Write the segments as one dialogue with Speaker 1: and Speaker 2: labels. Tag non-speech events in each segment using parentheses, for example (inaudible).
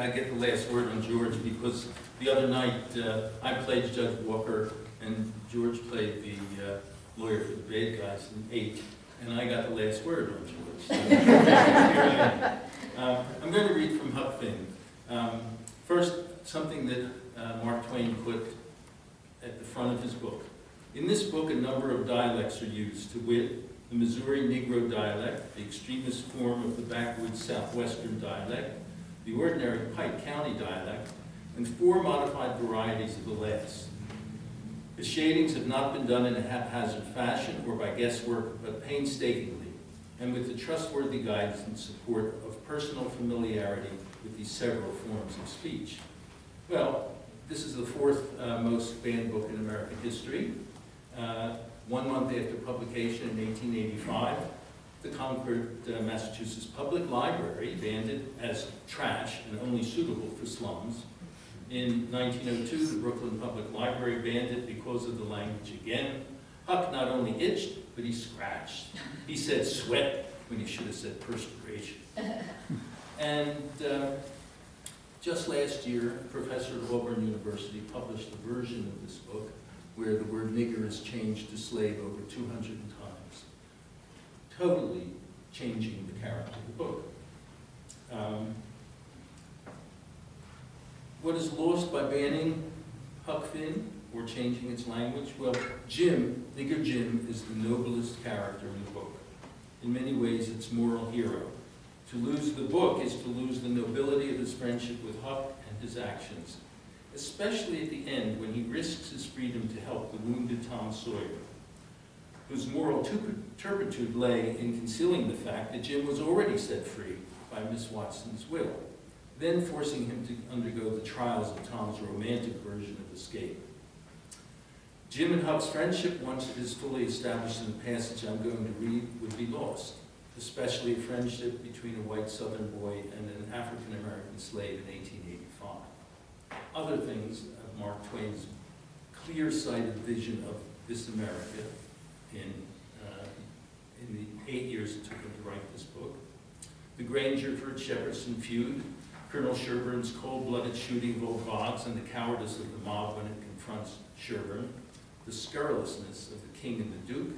Speaker 1: I get the last word on George because the other night, uh, I played Judge Walker and George played the uh, lawyer for the bad guys in eight, and I got the last word on George. So. (laughs) Uh, I'm going to read from Huck Finn. Um, First, something that uh, Mark Twain put at the front of his book. In this book, a number of dialects are used, to wit, the Missouri Negro dialect, the extremist form of the backwoods Southwestern dialect, the ordinary Pike County dialect, and four modified varieties of the last. The shadings have not been done in a haphazard fashion or by guesswork, but painstakingly, and with the trustworthy guidance and support of personal familiarity with these several forms of speech. Well, this is the fourth uh, most banned book in American history. Uh, one month after publication in 1885, the Concord, uh, Massachusetts Public Library banned it as trash and only suitable for slums. In 1902, the Brooklyn Public Library banned it because of the language again. Huck not only itched, but he scratched. He said sweat when he should have said perspiration. (laughs) And uh, just last year, a professor at Auburn University published a version of this book where the word nigger is changed to slave over 200 times, totally changing the character of the book. Um, what is lost by banning Huck Finn or changing its language? Well, Jim, Nigger Jim, is the noblest character in the book. In many ways, its moral hero. To lose the book is to lose the nobility of his friendship with Huck and his actions, especially at the end when he risks his freedom to help the wounded Tom Sawyer, whose moral turpitude lay in concealing the fact that Jim was already set free by Miss Watson's will, then forcing him to undergo the trials of Tom's romantic version of escape. Jim and Huck's friendship, once it is fully established in the passage I'm going to read, would be lost especially a friendship between a white Southern boy and an African-American slave in 1885. Other things of Mark Twain's clear-sighted vision of this America in, in the eight years it took him to write this book. The Grangerford-Shepherdson feud, Colonel Sherburne's cold-blooded shooting of old Boggs and the cowardice of the mob when it confronts Sherburne, the scurrilousness of the king and the duke,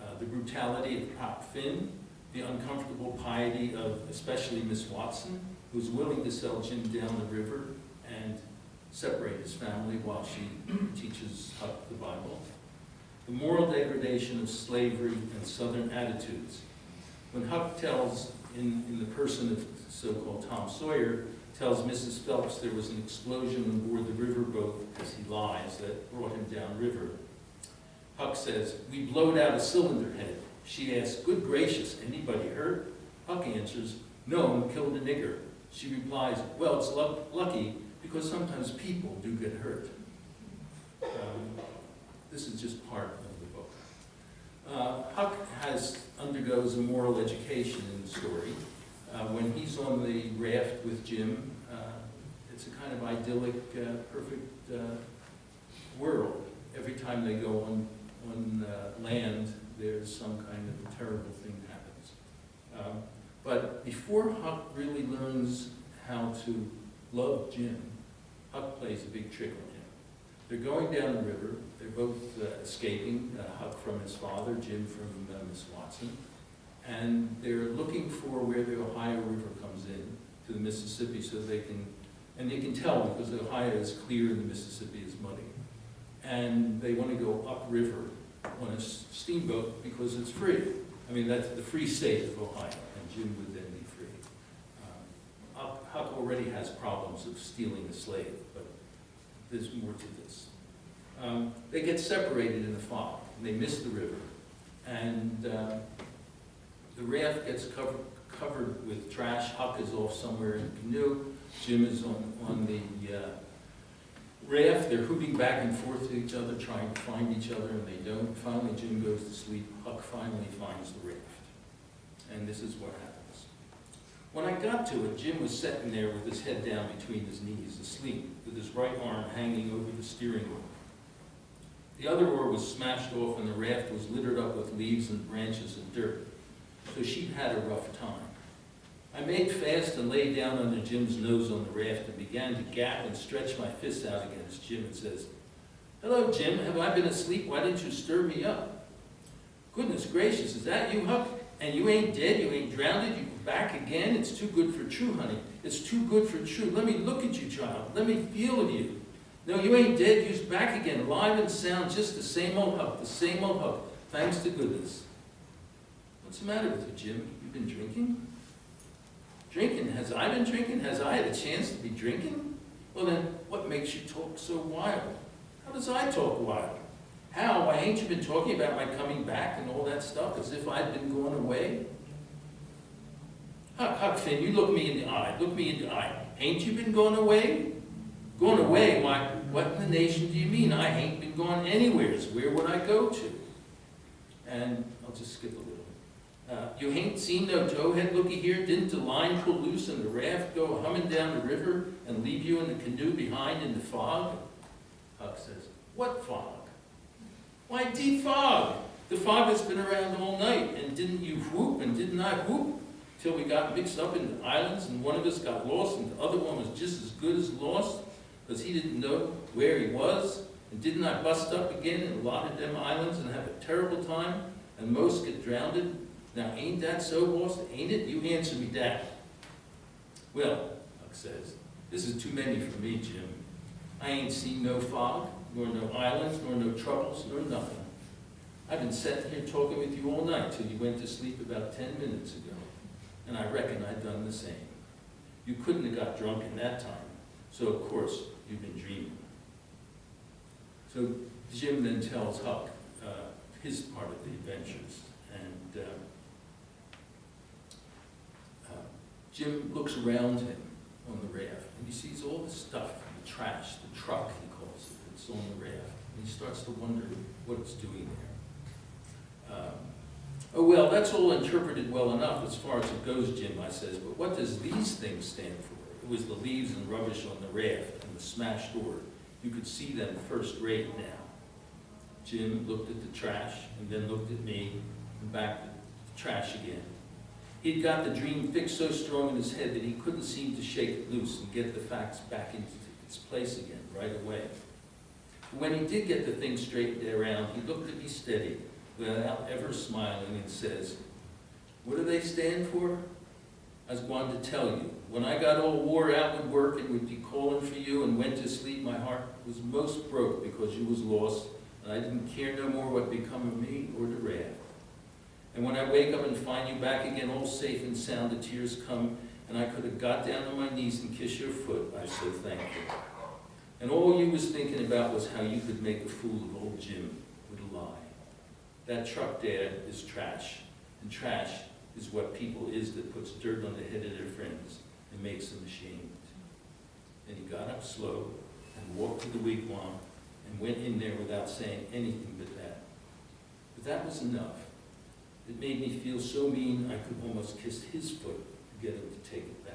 Speaker 1: uh, the brutality of Pop Finn, the uncomfortable piety of especially Miss Watson, who's willing to sell Jim down the river and separate his family while she teaches Huck the Bible. The moral degradation of slavery and Southern attitudes. When Huck tells, in, in the person of so-called Tom Sawyer, tells Mrs. Phelps there was an explosion on board the riverboat as he lies that brought him downriver. Huck says, we blowed out a cylinder head. She asks, good gracious, anybody hurt? Huck answers, no, killed a nigger. She replies, well, it's lucky because sometimes people do get hurt. This is just part of the book. Uh, Huck has, undergoes a moral education in the story. Uh, when he's on the raft with Jim, uh, it's a kind of idyllic, uh, perfect uh, world. Every time they go on on uh, land, there's some kind of a terrible thing happens. Um, but before Huck really learns how to love Jim, Huck plays a big trick on him. They're going down the river. They're both uh, escaping, uh, Huck from his father, Jim from uh, Miss Watson. And they're looking for where the Ohio River comes in to the Mississippi so they can, and they can tell because the Ohio is clear and the Mississippi is muddy and they want to go upriver on a steamboat because it's free. I mean, that's the free state of Ohio, and Jim would then be free. Um, Huck already has problems of stealing a slave, but there's more to this. Um, they get separated in the fog, they miss the river, and uh, the raft gets covered, covered with trash. Huck is off somewhere in the canoe. Jim is on, on the uh, raft, they're hooting back and forth to each other, trying to find each other, and they don't. Finally, Jim goes to sleep. Huck finally finds the raft. And this is what happens. When I got to it, Jim was sitting there with his head down between his knees, asleep, with his right arm hanging over the steering wheel. The other oar was smashed off, and the raft was littered up with leaves and branches and dirt. So she had a rough time. I made fast and lay down under Jim's nose on the raft and began to gap and stretch my fists out against Jim and says, Hello, Jim, have I been asleep? Why didn't you stir me up? Goodness gracious, is that you, Huck? And you ain't dead, you ain't drowned, you back again? It's too good for true, honey. It's too good for true. Let me look at you, child. Let me feel you. No, you ain't dead, you's back again, alive and sound, just the same old Huck, the same old Huck. Thanks to goodness. What's the matter with you, Jim? You been drinking? Drinking? Has I been drinking? Has I had a chance to be drinking? Well then, what makes you talk so wild? How does I talk wild? How? Why ain't you been talking about my coming back and all that stuff as if I'd been going away? Huck, Huck Finn, you look me in the eye. Look me in the eye. Ain't you been going away? Going away? Why, what in the nation do you mean? I ain't been going anywheres. Where would I go to? And I'll just skip a little. Uh, you ain't seen no towhead looky here? Didn't the line pull loose and the raft go humming down the river and leave you in the canoe behind in the fog? Huck says, what fog? Why, deep fog. The fog that's been around all night. And didn't you whoop and didn't I whoop? Till we got mixed up in the islands and one of us got lost and the other one was just as good as lost because he didn't know where he was. And didn't I bust up again in a lot of them islands and have a terrible time and most get drowned? Now ain't that so, boss? Ain't it? You answer me that. Well, Huck says, this is too many for me, Jim. I ain't seen no fog, nor no islands, nor no troubles, nor nothing. I've been sitting here talking with you all night till you went to sleep about ten minutes ago, and I reckon I've done the same. You couldn't have got drunk in that time, so of course you've been dreaming. So Jim then tells Huck uh, his part of the adventures, and uh, uh, Jim looks around him on the raft, and he sees all the stuff, the trash, the truck, he calls it, that's on the raft, and he starts to wonder what it's doing there. Um, oh, well, that's all interpreted well enough as far as it goes, Jim, I says, but what does these things stand for? It was the leaves and rubbish on the raft and the smashed door. You could see them first rate now. Jim looked at the trash and then looked at me and back at the trash again. He'd got the dream fixed so strong in his head that he couldn't seem to shake it loose and get the facts back into its place again right away. When he did get the thing straightened around, he looked at me steady without ever smiling and says, what do they stand for? I was going to tell you. When I got all wore out with work and would be calling for you and went to sleep, my heart was most broke because you was lost, and I didn't care no more what become of me or the raft. And when I wake up and find you back again all safe and sound, the tears come, and I could have got down on my knees and kissed your foot, I so thank you. And all you was thinking about was how you could make a fool of old Jim with a lie. That truck there is trash, and trash is what people is that puts dirt on the head of their friends and makes them ashamed. And he got up slow and walked to the wigwam and went in there without saying anything but that. But that was enough. It made me feel so mean I could almost kiss his foot to get him to take it back.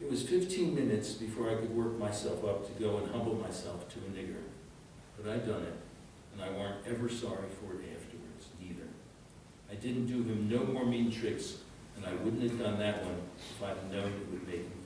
Speaker 1: It was 15 minutes before I could work myself up to go and humble myself to a nigger. But I done it, and I weren't ever sorry for it afterwards, neither. I didn't do him no more mean tricks, and I wouldn't have done that one if I'd known it would make him